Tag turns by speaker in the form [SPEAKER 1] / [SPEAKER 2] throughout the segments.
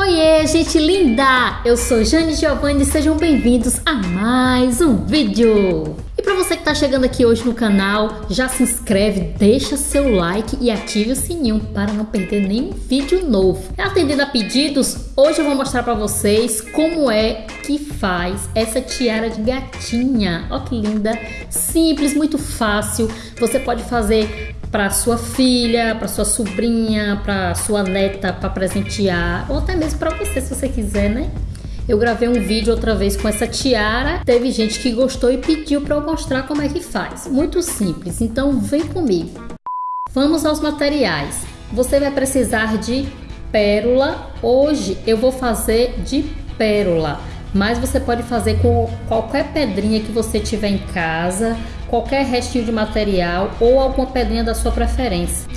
[SPEAKER 1] Oiê, gente linda! Eu sou Jane Giovanni e sejam bem-vindos a mais um vídeo! E para você que está chegando aqui hoje no canal, já se inscreve, deixa seu like e ative o sininho para não perder nenhum vídeo novo. Atendendo a pedidos, hoje eu vou mostrar para vocês como é que faz essa tiara de gatinha. Olha que linda! Simples, muito fácil. Você pode fazer para sua filha, para sua sobrinha, para sua neta, para presentear, ou até mesmo para você, se você quiser, né? Eu gravei um vídeo outra vez com essa tiara, teve gente que gostou e pediu para eu mostrar como é que faz. Muito simples, então vem comigo. Vamos aos materiais. Você vai precisar de pérola. Hoje eu vou fazer de pérola, mas você pode fazer com qualquer pedrinha que você tiver em casa, qualquer restinho de material ou alguma pedrinha da sua preferência.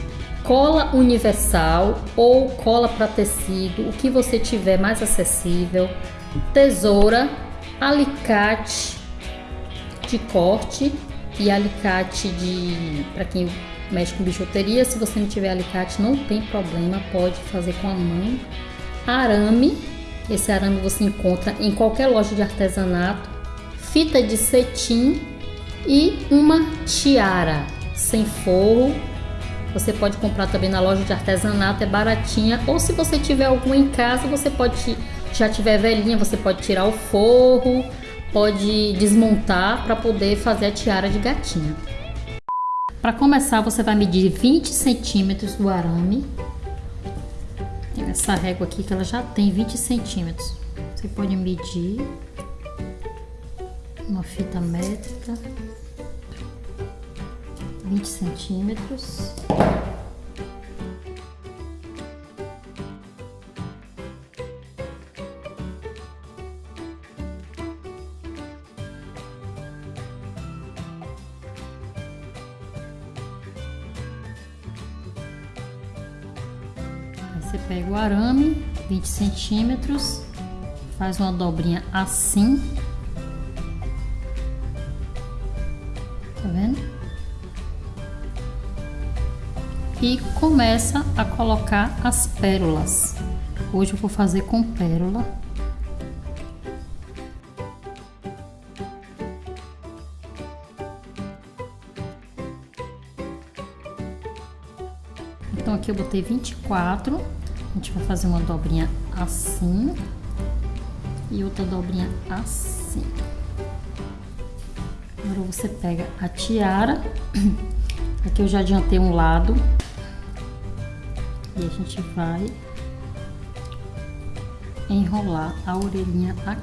[SPEAKER 1] Cola universal ou cola para tecido, o que você tiver mais acessível. Tesoura, alicate de corte e alicate de para quem mexe com bijuteria, se você não tiver alicate não tem problema, pode fazer com a mão. Arame, esse arame você encontra em qualquer loja de artesanato. Fita de cetim e uma tiara sem forro. Você pode comprar também na loja de artesanato, é baratinha. Ou se você tiver alguma em casa, você pode, já tiver velhinha, você pode tirar o forro, pode desmontar para poder fazer a tiara de gatinha. Para começar, você vai medir 20 centímetros do arame. Essa régua aqui que ela já tem 20 centímetros. Você pode medir uma fita métrica, 20 centímetros. Você pega o arame, 20 centímetros, faz uma dobrinha assim tá vendo? E começa a colocar as pérolas. Hoje eu vou fazer com pérola. Então aqui eu botei 24, a gente vai fazer uma dobrinha assim e outra dobrinha assim. Agora você pega a tiara, aqui eu já adiantei um lado, e a gente vai enrolar a orelhinha aqui.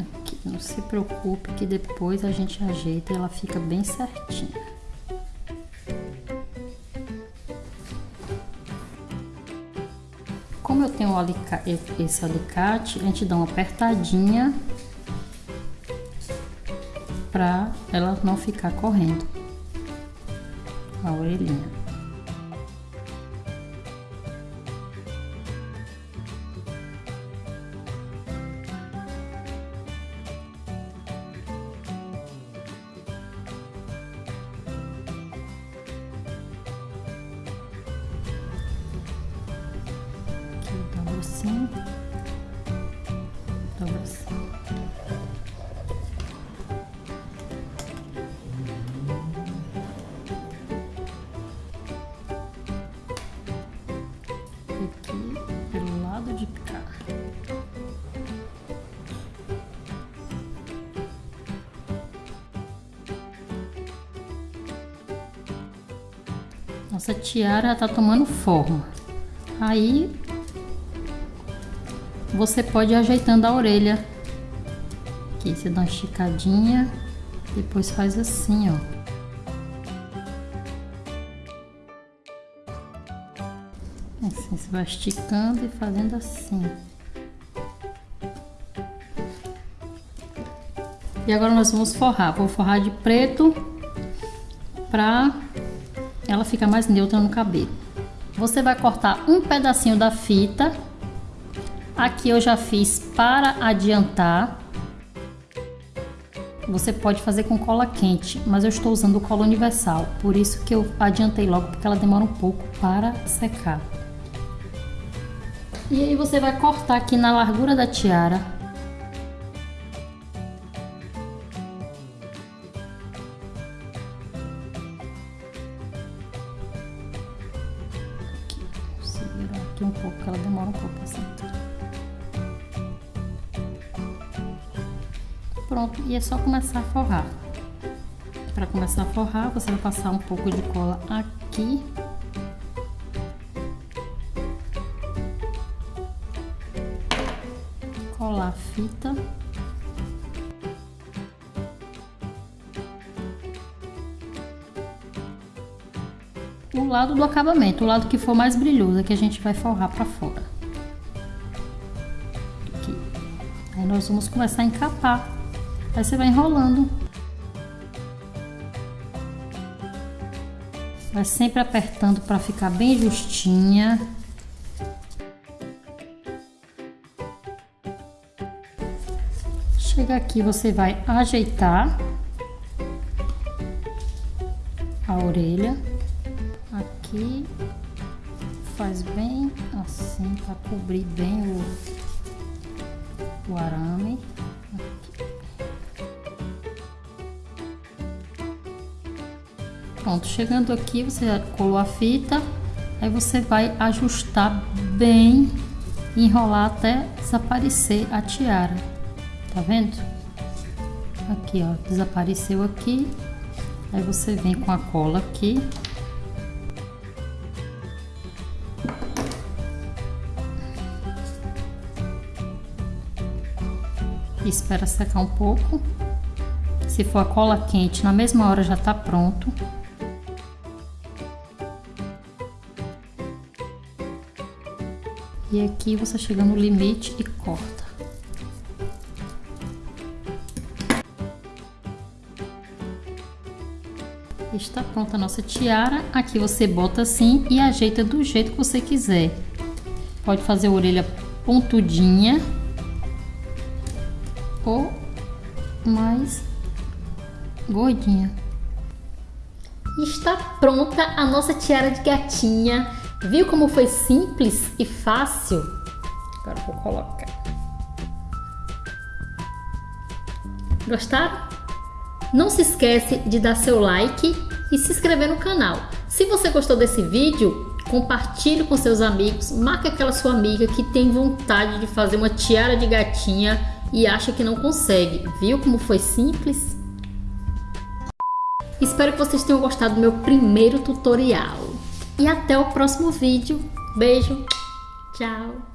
[SPEAKER 1] Aqui, não se preocupe que depois a gente ajeita e ela fica bem certinha. Eu tenho esse alicate, a gente dá uma apertadinha para ela não ficar correndo a orelhinha. Assim, dobra assim. Aqui pelo lado de cá. Nossa tiara tá tomando forma. Aí você pode ir ajeitando a orelha. Aqui você dá uma esticadinha, depois faz assim, ó. Assim, você vai esticando e fazendo assim. E agora nós vamos forrar. Vou forrar de preto pra ela ficar mais neutra no cabelo. Você vai cortar um pedacinho da fita Aqui eu já fiz para adiantar. você pode fazer com cola quente, mas eu estou usando cola universal, por isso que eu adiantei logo, porque ela demora um pouco para secar. E aí você vai cortar aqui na largura da tiara. Aqui, segura aqui um pouco, ela demora um pouco para Pronto, e é só começar a forrar. Para começar a forrar, você vai passar um pouco de cola aqui. Colar a fita. O lado do acabamento, o lado que for mais brilhoso, é que a gente vai forrar para fora. Aqui. Aí nós vamos começar a encapar Aí você vai enrolando. Vai sempre apertando para ficar bem justinha. Chega aqui, você vai ajeitar a orelha. Aqui faz bem assim para cobrir bem o, o arame. Pronto, chegando aqui, você já colou a fita, aí você vai ajustar bem, enrolar até desaparecer a tiara, tá vendo? Aqui, ó, desapareceu aqui, aí você vem com a cola aqui. espera secar um pouco. Se for a cola quente, na mesma hora já tá pronto. E aqui você chega no limite e corta. Está pronta a nossa tiara. Aqui você bota assim e ajeita do jeito que você quiser. Pode fazer a orelha pontudinha ou mais gordinha. Está pronta a nossa tiara de gatinha Viu como foi simples e fácil? Agora vou colocar. Gostaram? Não se esquece de dar seu like e se inscrever no canal. Se você gostou desse vídeo, compartilhe com seus amigos, marque aquela sua amiga que tem vontade de fazer uma tiara de gatinha e acha que não consegue. Viu como foi simples? Espero que vocês tenham gostado do meu primeiro tutorial e até o próximo vídeo. Beijo, tchau!